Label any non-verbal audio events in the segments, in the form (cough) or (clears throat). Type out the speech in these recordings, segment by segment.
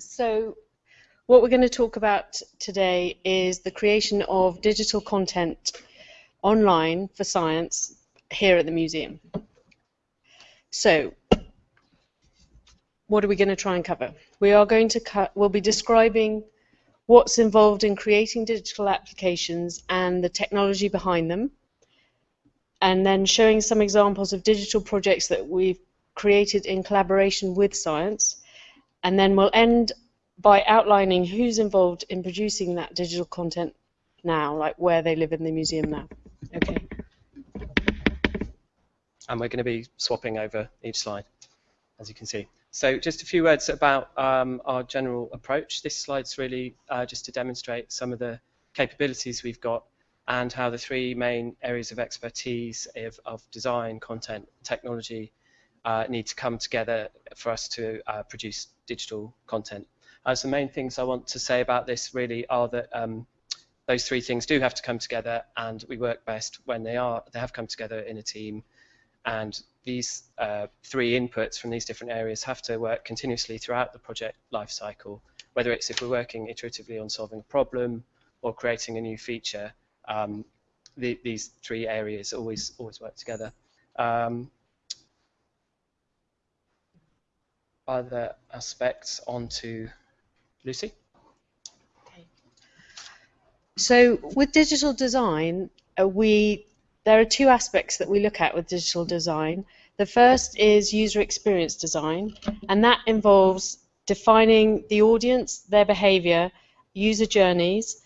So what we're going to talk about today is the creation of digital content online for science here at the museum. So what are we going to try and cover? We are going to we'll be describing what's involved in creating digital applications and the technology behind them, and then showing some examples of digital projects that we've created in collaboration with science, and then we'll end by outlining who's involved in producing that digital content now, like where they live in the museum now. Okay. And we're going to be swapping over each slide, as you can see. So just a few words about um, our general approach. This slide's really uh, just to demonstrate some of the capabilities we've got and how the three main areas of expertise of, of design, content, technology uh, need to come together for us to uh, produce digital content. Uh, so the main things I want to say about this really are that um, those three things do have to come together and we work best when they are they have come together in a team. And these uh, three inputs from these different areas have to work continuously throughout the project lifecycle whether it's if we're working iteratively on solving a problem or creating a new feature um, the, these three areas always always work together. Um, other aspects onto Lucy. Okay. So with digital design, uh, we there are two aspects that we look at with digital design. The first is user experience design, and that involves defining the audience, their behavior, user journeys.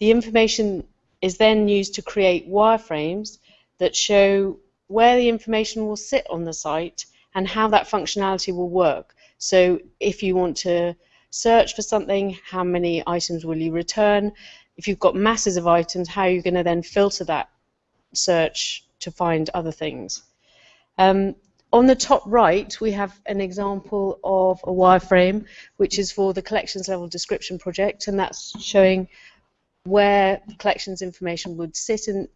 The information is then used to create wireframes that show where the information will sit on the site and how that functionality will work. So if you want to search for something, how many items will you return? If you've got masses of items, how are you going to then filter that search to find other things? Um, on the top right, we have an example of a wireframe, which is for the collections level description project, and that's showing where collections information would sit in,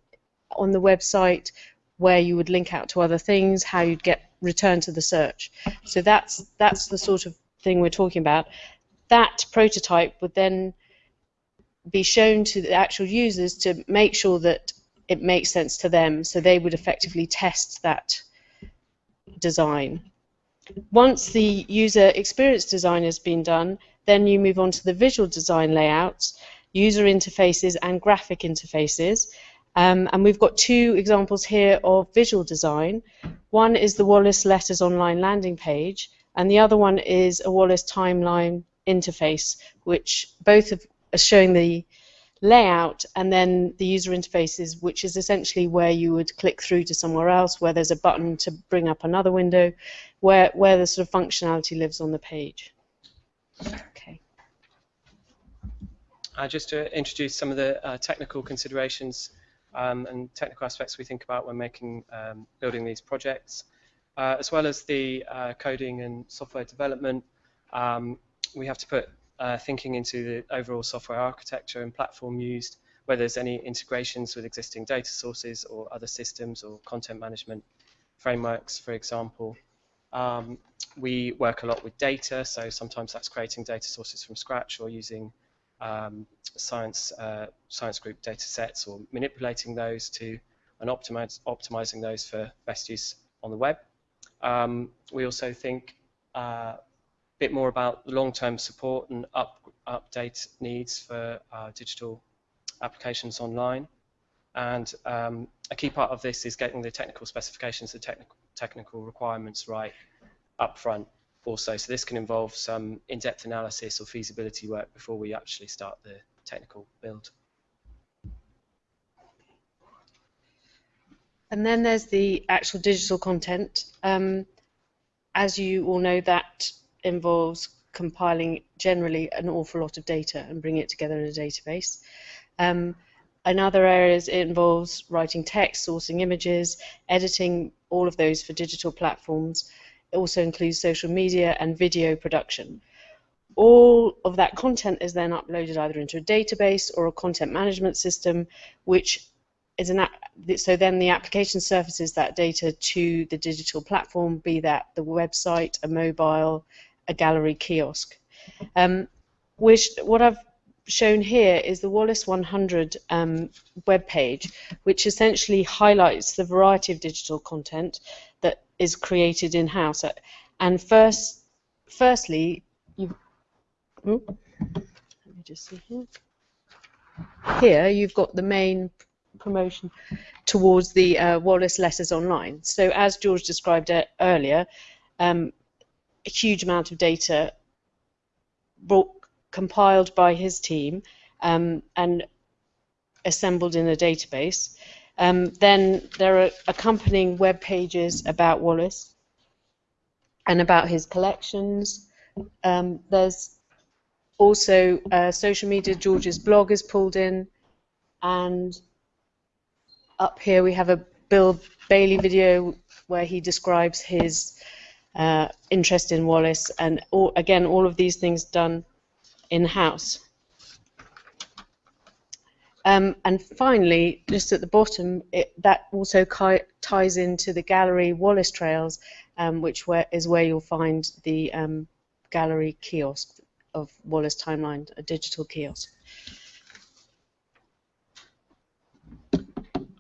on the website, where you would link out to other things, how you'd get return to the search. So that's that's the sort of thing we're talking about. That prototype would then be shown to the actual users to make sure that it makes sense to them, so they would effectively test that design. Once the user experience design has been done, then you move on to the visual design layouts, user interfaces and graphic interfaces, um, and we've got two examples here of visual design. One is the Wallace Letters Online landing page, and the other one is a Wallace Timeline interface, which both are showing the layout and then the user interfaces, which is essentially where you would click through to somewhere else, where there's a button to bring up another window, where, where the sort of functionality lives on the page. Okay. Uh, just to introduce some of the uh, technical considerations um, and technical aspects we think about when making um, building these projects, uh, as well as the uh, coding and software development. Um, we have to put uh, thinking into the overall software architecture and platform used, whether there's any integrations with existing data sources or other systems or content management frameworks, for example. Um, we work a lot with data, so sometimes that's creating data sources from scratch or using um, science uh, science group data sets or manipulating those to and optimize, optimizing those for best use on the web. Um, we also think uh, a bit more about the long-term support and up, update needs for uh, digital applications online. And um, a key part of this is getting the technical specifications, the technical, technical requirements right up front also. So this can involve some in-depth analysis or feasibility work before we actually start the technical build. And then there's the actual digital content. Um, as you all know, that involves compiling generally an awful lot of data and bringing it together in a database. Um, in other areas, it involves writing text, sourcing images, editing all of those for digital platforms, it also includes social media and video production. All of that content is then uploaded either into a database or a content management system, which is an app. so then the application surfaces that data to the digital platform, be that the website, a mobile, a gallery kiosk. Um, which, what I've shown here is the Wallace 100 um, webpage, which essentially highlights the variety of digital content that is created in-house. And first, firstly, you, oh, let me just see here. Here you've got the main promotion towards the uh, Wallace Letters Online. So as George described earlier, um, a huge amount of data brought, compiled by his team um, and assembled in a database. Um, then there are accompanying web pages about Wallace and about his collections. Um, there's also uh, social media. George's blog is pulled in, and up here we have a Bill Bailey video where he describes his uh, interest in Wallace, and all, again, all of these things done in-house. Um, and finally, just at the bottom, it, that also ties into the gallery Wallace Trails, um, which where, is where you'll find the um, gallery kiosk of Wallace Timeline, a digital kiosk.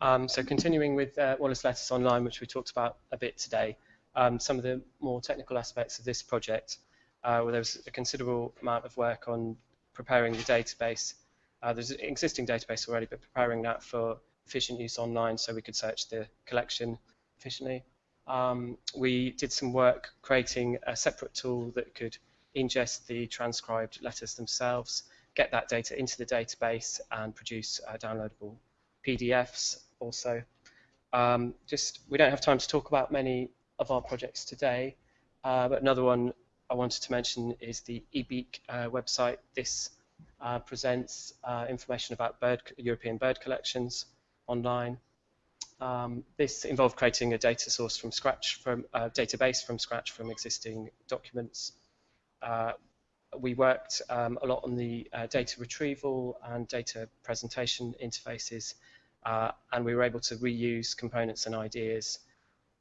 Um, so continuing with uh, Wallace Letters Online, which we talked about a bit today, um, some of the more technical aspects of this project, uh, where there was a considerable amount of work on preparing the database. Uh, there's an existing database already, but preparing that for efficient use online so we could search the collection efficiently. Um, we did some work creating a separate tool that could ingest the transcribed letters themselves, get that data into the database and produce uh, downloadable PDFs also. Um, just we don't have time to talk about many of our projects today, uh, but another one I wanted to mention is the eBeak uh, website. This uh, presents uh, information about bird, European bird collections online. Um, this involved creating a data source from scratch, from a database from scratch from existing documents. Uh, we worked um, a lot on the uh, data retrieval and data presentation interfaces, uh, and we were able to reuse components and ideas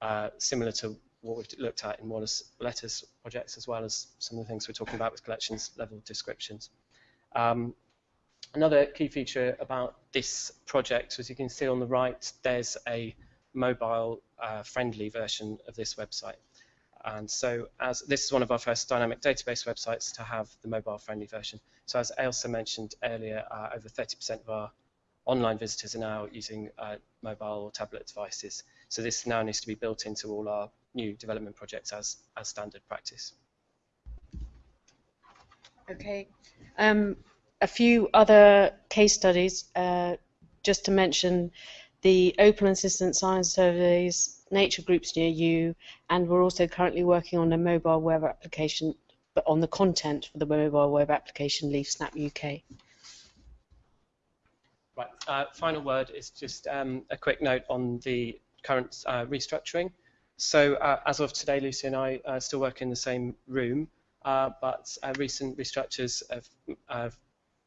uh, similar to what we've looked at in Wallace Letters projects, as well as some of the things we're talking about with collections level descriptions. Um, another key feature about this project, as you can see on the right, there's a mobile uh, friendly version of this website. And so as this is one of our first dynamic database websites to have the mobile friendly version. So as Ailsa mentioned earlier, uh, over 30% of our online visitors are now using uh, mobile or tablet devices. So this now needs to be built into all our new development projects as, as standard practice. Okay. Um, a few other case studies, uh, just to mention the and Citizen Science Surveys, nature groups near you, and we're also currently working on a mobile web application, but on the content for the mobile web application LeafSnap UK. Right. Uh, final word is just um, a quick note on the current uh, restructuring. So uh, as of today, Lucy and I still work in the same room, uh, but uh, recent restructures have, have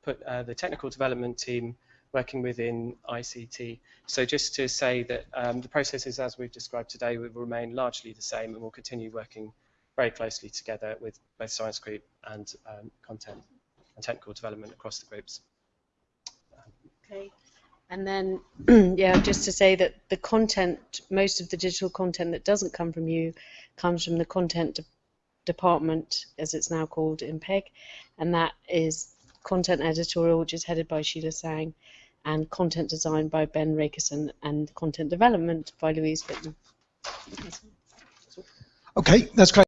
put uh, the technical development team working within ICT. So just to say that um, the processes as we've described today will remain largely the same and we'll continue working very closely together with both science group and um, content and technical development across the groups. Okay. And then, (clears throat) yeah, just to say that the content, most of the digital content that doesn't come from you comes from the content department, as it's now called in PEG, and that is content editorial, which is headed by Sheila Sang, and content design by Ben Rakerson, and content development by Louise Whitman. Okay, that's great.